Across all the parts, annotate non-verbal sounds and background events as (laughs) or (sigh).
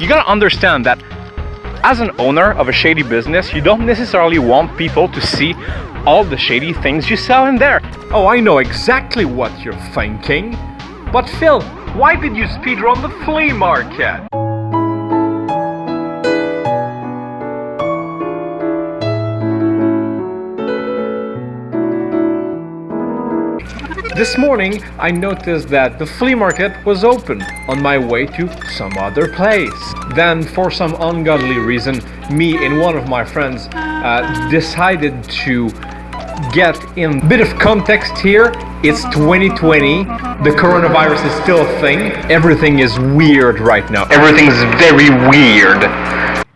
you gotta understand that as an owner of a shady business, you don't necessarily want people to see all the shady things you sell in there. Oh, I know exactly what you're thinking. But Phil, why did you speedrun the flea market? This morning, I noticed that the flea market was open on my way to some other place. Then, for some ungodly reason, me and one of my friends uh, decided to get in. Bit of context here, it's 2020, the coronavirus is still a thing. Everything is weird right now. Everything's very weird.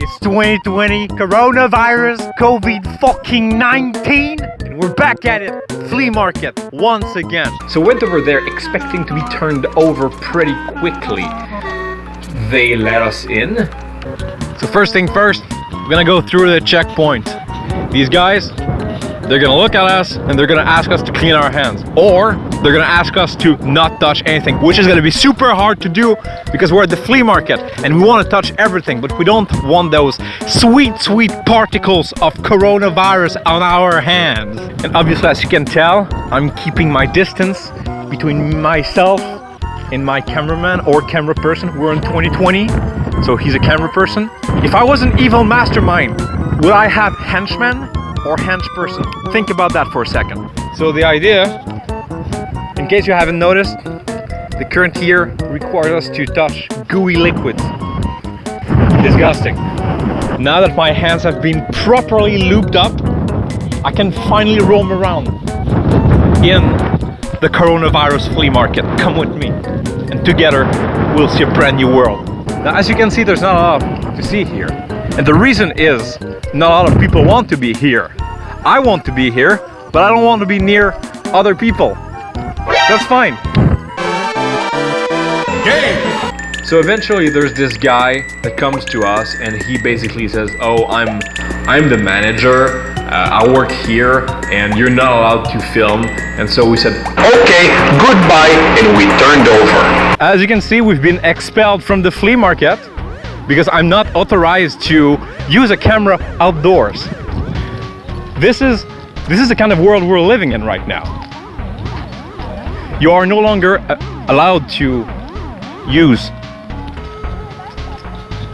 It's 2020, coronavirus, COVID fucking 19, and we're back at it. Flea market, once again. So went over there expecting to be turned over pretty quickly. They let us in. So first thing first, we're gonna go through the checkpoint. These guys, they're gonna look at us and they're gonna ask us to clean our hands. Or they're gonna ask us to not touch anything, which is gonna be super hard to do because we're at the flea market and we wanna touch everything, but we don't want those sweet, sweet particles of coronavirus on our hands. And obviously, as you can tell, I'm keeping my distance between myself and my cameraman or camera person. We're in 2020, so he's a camera person. If I was an evil mastermind, would I have henchmen or henchperson? Think about that for a second. So the idea, in case you haven't noticed, the current here requires us to touch gooey liquids. Disgusting. Now that my hands have been properly lubed up, I can finally roam around in the coronavirus flea market. Come with me and together we'll see a brand new world. Now as you can see there's not a lot to see here. And the reason is not a lot of people want to be here. I want to be here, but I don't want to be near other people. That's fine. Game! So eventually there's this guy that comes to us and he basically says, oh, I'm, I'm the manager, uh, I work here and you're not allowed to film. And so we said, okay, goodbye, and we turned over. As you can see, we've been expelled from the flea market because I'm not authorized to use a camera outdoors. This is, this is the kind of world we're living in right now. You are no longer uh, allowed to use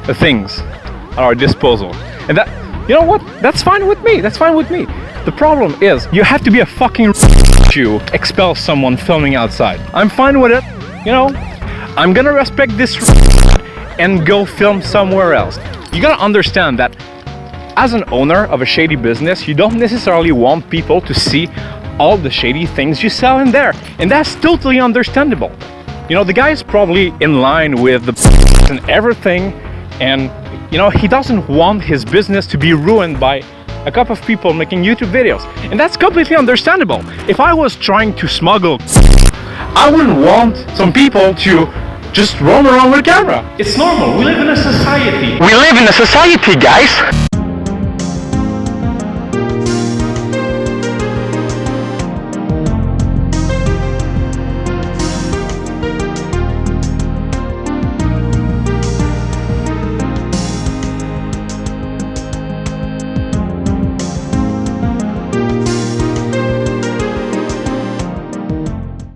the things at our disposal. And that, you know what? That's fine with me. That's fine with me. The problem is, you have to be a fucking (laughs) to expel someone filming outside. I'm fine with it, you know? I'm gonna respect this (laughs) and go film somewhere else. You gotta understand that as an owner of a shady business, you don't necessarily want people to see all the shady things you sell in there. And that's totally understandable. You know, the guy is probably in line with the (laughs) and everything. And, you know, he doesn't want his business to be ruined by a couple of people making YouTube videos. And that's completely understandable. If I was trying to smuggle, I wouldn't want some people to just roam around with a camera. It's normal. We live in a society. We live in a society, guys!